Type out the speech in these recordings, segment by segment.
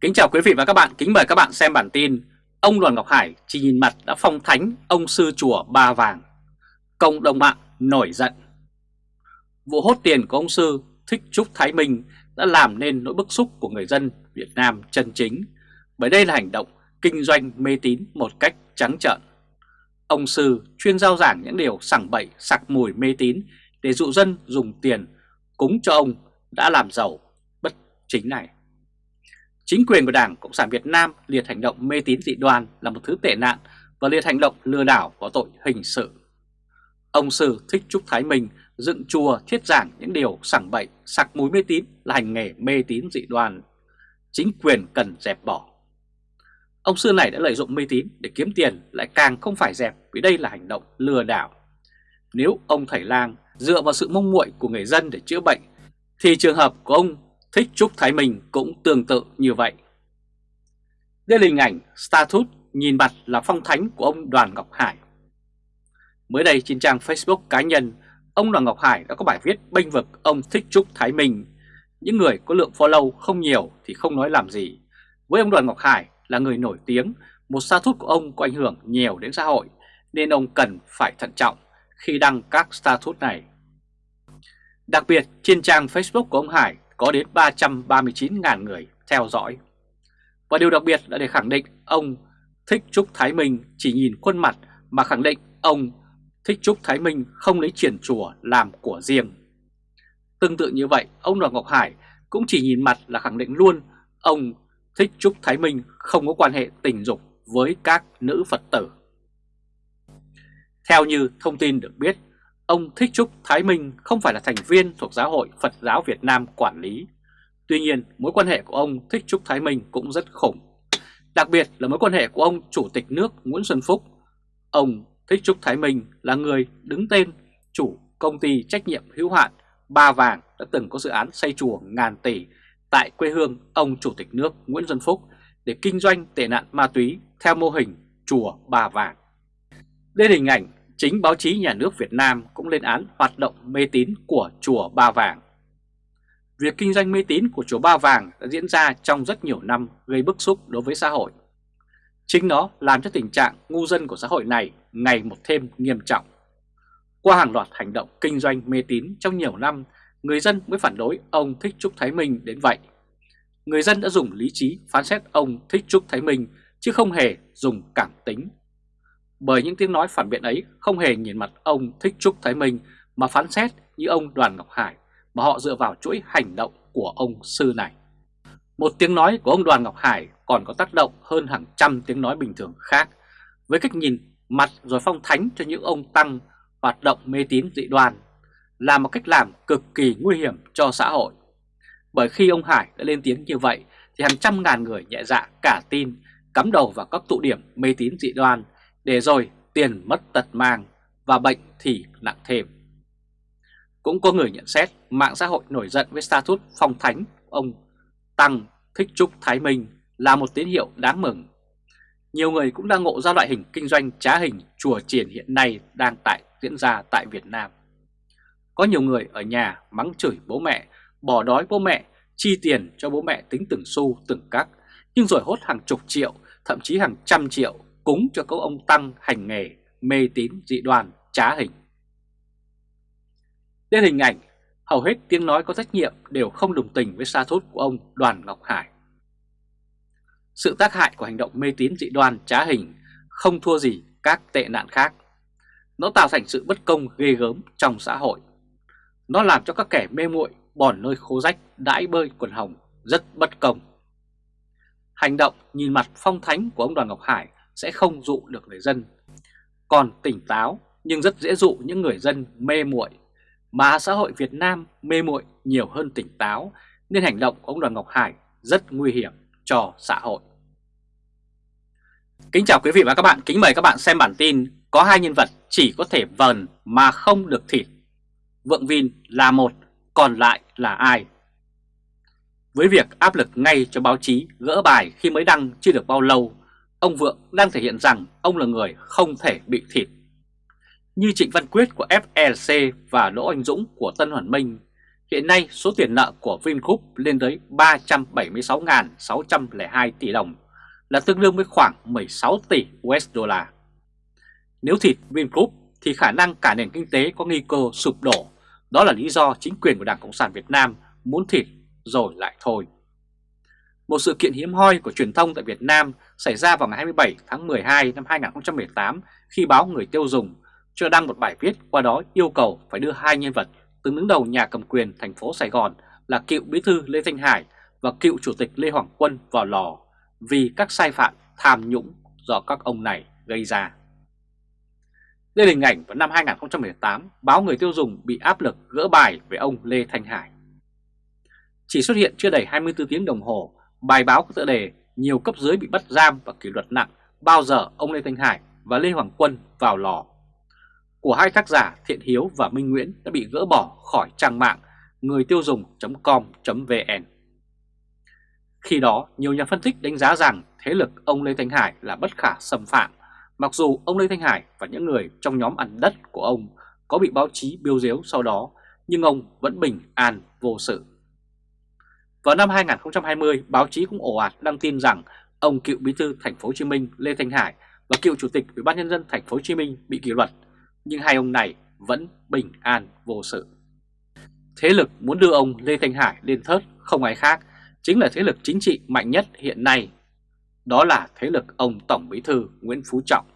Kính chào quý vị và các bạn, kính mời các bạn xem bản tin Ông Đoàn Ngọc Hải chỉ nhìn mặt đã phong thánh ông sư chùa Ba Vàng. Cộng đồng mạng nổi giận. Vụ hốt tiền của ông sư Thích Trúc Thái Minh đã làm nên nỗi bức xúc của người dân Việt Nam chân chính. Bởi đây là hành động kinh doanh mê tín một cách trắng trợn. Ông sư chuyên giao giảng những điều sảng bậy sặc mùi mê tín để dụ dân dùng tiền cúng cho ông đã làm giàu bất chính này. Chính quyền của Đảng Cộng sản Việt Nam liệt hành động mê tín dị đoan là một thứ tệ nạn và liệt hành động lừa đảo có tội hình sự. Ông Sư Thích Trúc Thái Minh dựng chùa thiết giảng những điều sảng bậy, sặc mùi mê tín là hành nghề mê tín dị đoan. Chính quyền cần dẹp bỏ. Ông Sư này đã lợi dụng mê tín để kiếm tiền lại càng không phải dẹp vì đây là hành động lừa đảo. Nếu ông Thầy Lang dựa vào sự mong muội của người dân để chữa bệnh thì trường hợp của ông Thích Trúc Thái Minh cũng tương tự như vậy. Đây là hình ảnh status nhìn mặt là phong thánh của ông Đoàn Ngọc Hải. Mới đây trên trang Facebook cá nhân, ông Đoàn Ngọc Hải đã có bài viết bênh vực ông Thích Trúc Thái Minh. Những người có lượng follow không nhiều thì không nói làm gì. Với ông Đoàn Ngọc Hải là người nổi tiếng, một status của ông có ảnh hưởng nhiều đến xã hội, nên ông cần phải thận trọng khi đăng các status này. Đặc biệt trên trang Facebook của ông Hải có đến 339.000 người theo dõi. Và điều đặc biệt là để khẳng định ông Thích Trúc Thái Minh chỉ nhìn khuôn mặt mà khẳng định ông Thích Trúc Thái Minh không lấy triển chùa làm của riêng. Tương tự như vậy, ông Đoàn Ngọc Hải cũng chỉ nhìn mặt là khẳng định luôn ông Thích Trúc Thái Minh không có quan hệ tình dục với các nữ Phật tử. Theo như thông tin được biết, Ông Thích Trúc Thái Minh không phải là thành viên thuộc Giáo hội Phật giáo Việt Nam quản lý. Tuy nhiên, mối quan hệ của ông Thích Trúc Thái Minh cũng rất khủng. Đặc biệt là mối quan hệ của ông Chủ tịch nước Nguyễn Xuân Phúc. Ông Thích Trúc Thái Minh là người đứng tên chủ công ty trách nhiệm hữu hạn Ba Vàng đã từng có dự án xây chùa ngàn tỷ tại quê hương ông Chủ tịch nước Nguyễn Xuân Phúc để kinh doanh tệ nạn ma túy theo mô hình chùa Ba Vàng. Đây là hình ảnh Chính báo chí nhà nước Việt Nam cũng lên án hoạt động mê tín của Chùa Ba Vàng. Việc kinh doanh mê tín của Chùa Ba Vàng đã diễn ra trong rất nhiều năm gây bức xúc đối với xã hội. Chính nó làm cho tình trạng ngu dân của xã hội này ngày một thêm nghiêm trọng. Qua hàng loạt hành động kinh doanh mê tín trong nhiều năm, người dân mới phản đối ông Thích Trúc Thái Minh đến vậy. Người dân đã dùng lý trí phán xét ông Thích Trúc Thái Minh chứ không hề dùng cảm tính bởi những tiếng nói phản biện ấy không hề nhìn mặt ông Thích Trúc Thái Minh, mà phán xét như ông Đoàn Ngọc Hải, mà họ dựa vào chuỗi hành động của ông sư này. Một tiếng nói của ông Đoàn Ngọc Hải còn có tác động hơn hàng trăm tiếng nói bình thường khác, với cách nhìn mặt rồi phong thánh cho những ông tăng hoạt động mê tín dị đoan, là một cách làm cực kỳ nguy hiểm cho xã hội. Bởi khi ông Hải đã lên tiếng như vậy, thì hàng trăm ngàn người nhẹ dạ cả tin, cắm đầu vào các tụ điểm mê tín dị đoan để rồi tiền mất tật mang và bệnh thì nặng thêm. Cũng có người nhận xét mạng xã hội nổi giận với status phong thánh ông Tăng Thích Trúc Thái Minh là một tín hiệu đáng mừng. Nhiều người cũng đang ngộ ra loại hình kinh doanh trá hình chùa triển hiện nay đang tại diễn ra tại Việt Nam. Có nhiều người ở nhà mắng chửi bố mẹ, bỏ đói bố mẹ, chi tiền cho bố mẹ tính từng xu từng cắc, nhưng rồi hốt hàng chục triệu, thậm chí hàng trăm triệu cúng cho các ông Tăng hành nghề mê tín dị đoan trá hình. Đến hình ảnh, hầu hết tiếng nói có trách nhiệm đều không đồng tình với sa thốt của ông Đoàn Ngọc Hải. Sự tác hại của hành động mê tín dị đoan trá hình không thua gì các tệ nạn khác. Nó tạo thành sự bất công ghê gớm trong xã hội. Nó làm cho các kẻ mê muội bòn nơi khô rách đãi bơi quần hồng rất bất công. Hành động nhìn mặt phong thánh của ông Đoàn Ngọc Hải sẽ không dụ được người dân. Còn tỉnh táo nhưng rất dễ dụ những người dân mê muội mà xã hội Việt Nam mê muội nhiều hơn tỉnh táo nên hành động của ông Đoàn Ngọc Hải rất nguy hiểm cho xã hội. Kính chào quý vị và các bạn, kính mời các bạn xem bản tin có hai nhân vật chỉ có thể vần mà không được thịt. Vượng Vin là một, còn lại là ai? Với việc áp lực ngay cho báo chí gỡ bài khi mới đăng chưa được bao lâu ông Vượng đang thể hiện rằng ông là người không thể bị thịt. Như Trịnh Văn Quyết của FLC và Đỗ Anh Dũng của Tân Hoàn Minh, Hiện nay số tiền nợ của Vingroup lên tới 376.602 tỷ đồng, là tương đương với khoảng 16 tỷ USD. Nếu thịt Vingroup thì khả năng cả nền kinh tế có nguy cơ sụp đổ, đó là lý do chính quyền của Đảng Cộng sản Việt Nam muốn thịt rồi lại thôi. Một sự kiện hiếm hoi của truyền thông tại Việt Nam xảy ra vào ngày 27 tháng 12 năm 2018 khi báo Người tiêu dùng cho đăng một bài viết qua đó yêu cầu phải đưa hai nhân vật từng đứng đầu nhà cầm quyền thành phố Sài Gòn là cựu bí thư Lê Thanh Hải và cựu chủ tịch Lê Hoàng Quân vào lò vì các sai phạm tham nhũng do các ông này gây ra. Đây là hình ảnh vào năm 2018, báo Người tiêu dùng bị áp lực gỡ bài về ông Lê Thanh Hải. Chỉ xuất hiện chưa đầy 24 tiếng đồng hồ, bài báo có tựa đề nhiều cấp dưới bị bắt giam và kỷ luật nặng bao giờ ông Lê Thanh Hải và Lê Hoàng Quân vào lò. Của hai tác giả Thiện Hiếu và Minh Nguyễn đã bị gỡ bỏ khỏi trang mạng người tiêu dùng.com.vn. Khi đó, nhiều nhà phân tích đánh giá rằng thế lực ông Lê Thanh Hải là bất khả xâm phạm, mặc dù ông Lê Thanh Hải và những người trong nhóm ăn đất của ông có bị báo chí biêu diếu sau đó, nhưng ông vẫn bình an vô sự. Vào năm 2020, báo chí cũng ồ ạt đăng tin rằng ông cựu bí thư thành phố Hồ Chí Minh Lê Thanh Hải và cựu chủ tịch Ủy ban nhân dân thành phố Hồ Chí Minh bị kỷ luật, nhưng hai ông này vẫn bình an vô sự. Thế lực muốn đưa ông Lê Thanh Hải lên thớt không ai khác, chính là thế lực chính trị mạnh nhất hiện nay. Đó là thế lực ông Tổng Bí thư Nguyễn Phú Trọng.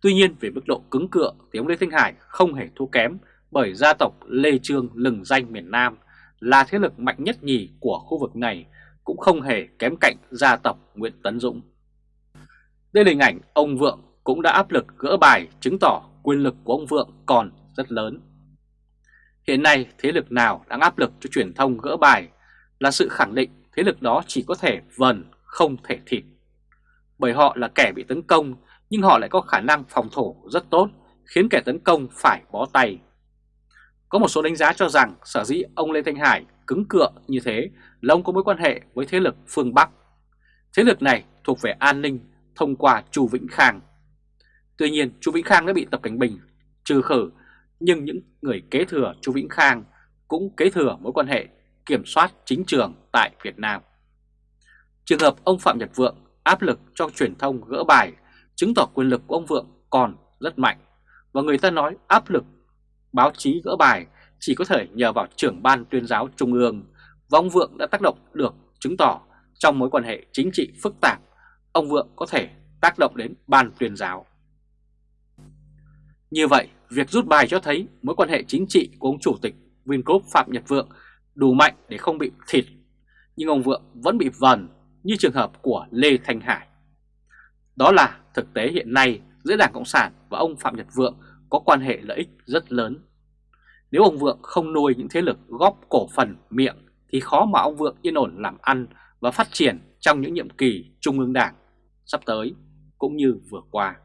Tuy nhiên về mức độ cứng cựa thì ông Lê Thanh Hải không hề thua kém bởi gia tộc Lê Trương lừng danh miền Nam là thế lực mạnh nhất nhì của khu vực này, cũng không hề kém cạnh gia tộc Nguyễn Tấn Dũng. Đây là hình ảnh ông Vượng cũng đã áp lực gỡ bài chứng tỏ quyền lực của ông Vượng còn rất lớn. Hiện nay, thế lực nào đang áp lực cho truyền thông gỡ bài là sự khẳng định thế lực đó chỉ có thể vần không thể thịt. Bởi họ là kẻ bị tấn công, nhưng họ lại có khả năng phòng thủ rất tốt, khiến kẻ tấn công phải bó tay. Có một số đánh giá cho rằng sở dĩ ông Lê Thanh Hải cứng cựa như thế là ông có mối quan hệ với thế lực phương Bắc. Thế lực này thuộc về an ninh thông qua Chu Vĩnh Khang. Tuy nhiên, Chu Vĩnh Khang đã bị Tập Cảnh Bình trừ khử, nhưng những người kế thừa Chu Vĩnh Khang cũng kế thừa mối quan hệ kiểm soát chính trường tại Việt Nam. Trường hợp ông Phạm Nhật Vượng áp lực cho truyền thông gỡ bài, chứng tỏ quyền lực của ông Vượng còn rất mạnh và người ta nói áp lực báo chí gỡ bài chỉ có thể nhờ vào trưởng ban tuyên giáo trung ương và ông Vượng đã tác động được chứng tỏ trong mối quan hệ chính trị phức tạp ông Vượng có thể tác động đến ban tuyên giáo. Như vậy, việc rút bài cho thấy mối quan hệ chính trị của ông Chủ tịch Vingroup Phạm Nhật Vượng đủ mạnh để không bị thịt, nhưng ông Vượng vẫn bị vần như trường hợp của Lê Thanh Hải. Đó là thực tế hiện nay giữa Đảng Cộng sản và ông Phạm Nhật Vượng có quan hệ lợi ích rất lớn. Nếu ông Vượng không nuôi những thế lực góp cổ phần miệng thì khó mà ông Vượng yên ổn làm ăn và phát triển trong những nhiệm kỳ Trung ương Đảng sắp tới cũng như vừa qua.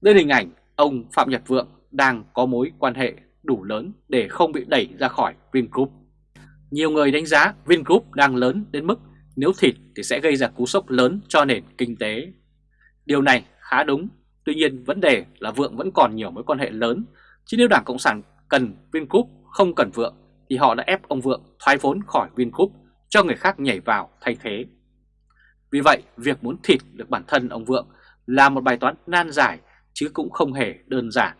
Đây là hình ảnh ông Phạm Nhật Vượng đang có mối quan hệ đủ lớn để không bị đẩy ra khỏi Vingroup. Nhiều người đánh giá Vingroup đang lớn đến mức nếu thịt thì sẽ gây ra cú sốc lớn cho nền kinh tế. Điều này khá đúng, tuy nhiên vấn đề là Vượng vẫn còn nhiều mối quan hệ lớn, chứ nếu Đảng Cộng sản cần Vingroup không cần Vượng thì họ đã ép ông Vượng thoái vốn khỏi Vingroup cho người khác nhảy vào thay thế. Vì vậy, việc muốn thịt được bản thân ông Vượng là một bài toán nan giải chứ cũng không hề đơn giản.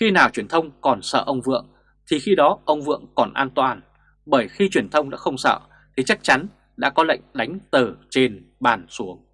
Khi nào truyền thông còn sợ ông Vượng thì khi đó ông Vượng còn an toàn, bởi khi truyền thông đã không sợ thì chắc chắn đã có lệnh đánh từ trên bàn xuống.